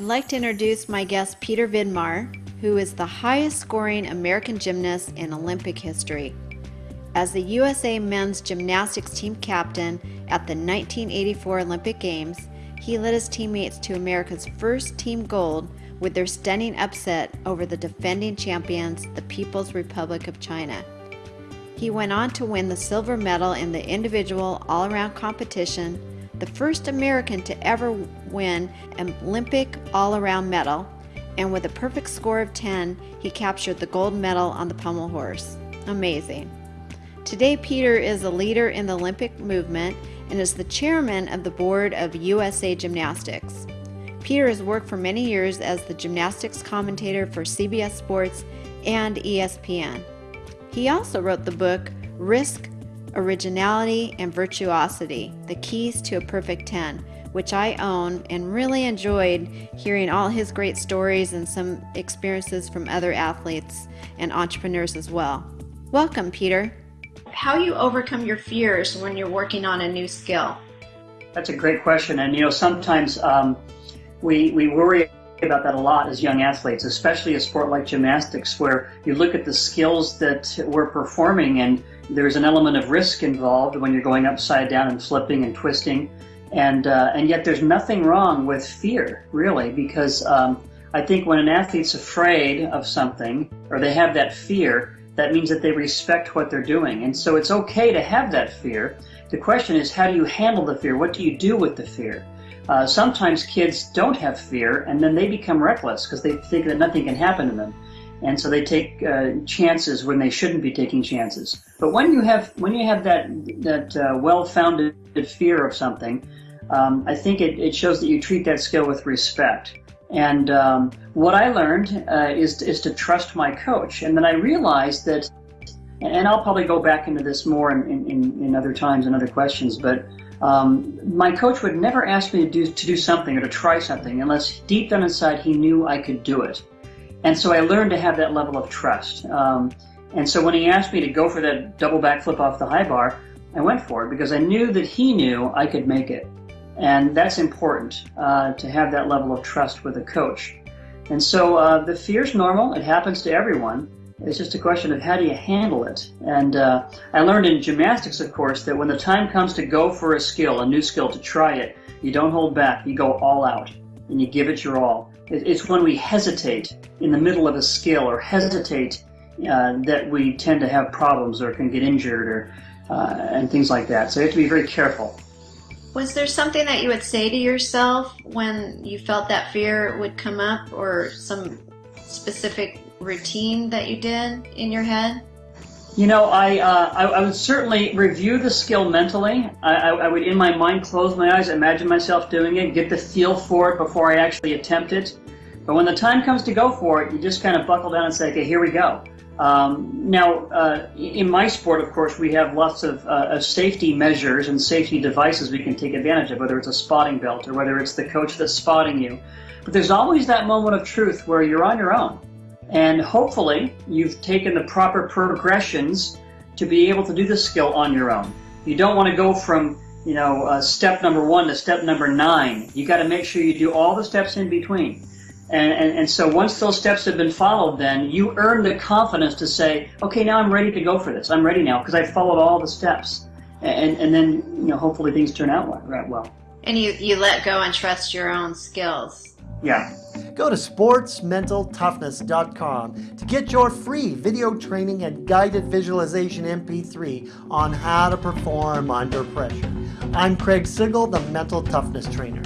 like to introduce my guest Peter Vidmar, who is the highest scoring American gymnast in Olympic history. As the USA men's gymnastics team captain at the 1984 Olympic Games, he led his teammates to America's first team gold with their stunning upset over the defending champions, the People's Republic of China. He went on to win the silver medal in the individual all around competition, the first American to ever win an Olympic all around medal, and with a perfect score of 10, he captured the gold medal on the pommel horse. Amazing. Today, Peter is a leader in the Olympic movement and is the chairman of the board of USA Gymnastics. Peter has worked for many years as the gymnastics commentator for CBS Sports and ESPN. He also wrote the book Risk, Originality, and Virtuosity The Keys to a Perfect 10, which I own and really enjoyed hearing all his great stories and some experiences from other athletes and entrepreneurs as well. Welcome, Peter. How you overcome your fears when you're working on a new skill? That's a great question. And, you know, sometimes um, we, we worry about that a lot as young athletes, especially a sport like gymnastics, where you look at the skills that we're performing and there's an element of risk involved when you're going upside down and flipping and twisting. And, uh, and yet there's nothing wrong with fear, really, because um, I think when an athlete's afraid of something or they have that fear, that means that they respect what they're doing. And so it's okay to have that fear. The question is, how do you handle the fear? What do you do with the fear? Uh, sometimes kids don't have fear and then they become reckless because they think that nothing can happen to them. And so they take uh, chances when they shouldn't be taking chances. But when you have when you have that that uh, well-founded fear of something, um, I think it, it shows that you treat that skill with respect. And um, what I learned uh, is is to trust my coach. And then I realized that, and I'll probably go back into this more in, in, in other times and other questions, but um, my coach would never ask me to do, to do something or to try something unless deep down inside he knew I could do it. And so I learned to have that level of trust. Um, and so when he asked me to go for that double backflip off the high bar, I went for it because I knew that he knew I could make it. And that's important uh, to have that level of trust with a coach. And so uh, the is normal. It happens to everyone. It's just a question of how do you handle it. And uh, I learned in gymnastics, of course, that when the time comes to go for a skill, a new skill, to try it, you don't hold back. You go all out and you give it your all. It's when we hesitate in the middle of a skill or hesitate uh, that we tend to have problems or can get injured or uh, and things like that. So you have to be very careful. Was there something that you would say to yourself when you felt that fear would come up or some specific routine that you did in your head? You know, I, uh, I, I, would certainly review the skill mentally. I, I, I, would, in my mind, close my eyes, imagine myself doing it, get the feel for it before I actually attempt it. But when the time comes to go for it, you just kind of buckle down and say, okay, here we go. Um, now, uh, in my sport, of course, we have lots of, uh, of, safety measures and safety devices we can take advantage of, whether it's a spotting belt or whether it's the coach that's spotting you. But there's always that moment of truth where you're on your own. And hopefully you've taken the proper progressions to be able to do the skill on your own. You don't want to go from, you know, uh, step number one to step number nine. You got to make sure you do all the steps in between. And, and, and so once those steps have been followed, then you earn the confidence to say, okay, now I'm ready to go for this. I'm ready now because I followed all the steps. And, and then, you know, hopefully things turn out right well. And you, you let go and trust your own skills. Yeah. Go to sportsmentaltoughness.com to get your free video training and guided visualization MP3 on how to perform under pressure. I'm Craig Sigl, the Mental Toughness Trainer.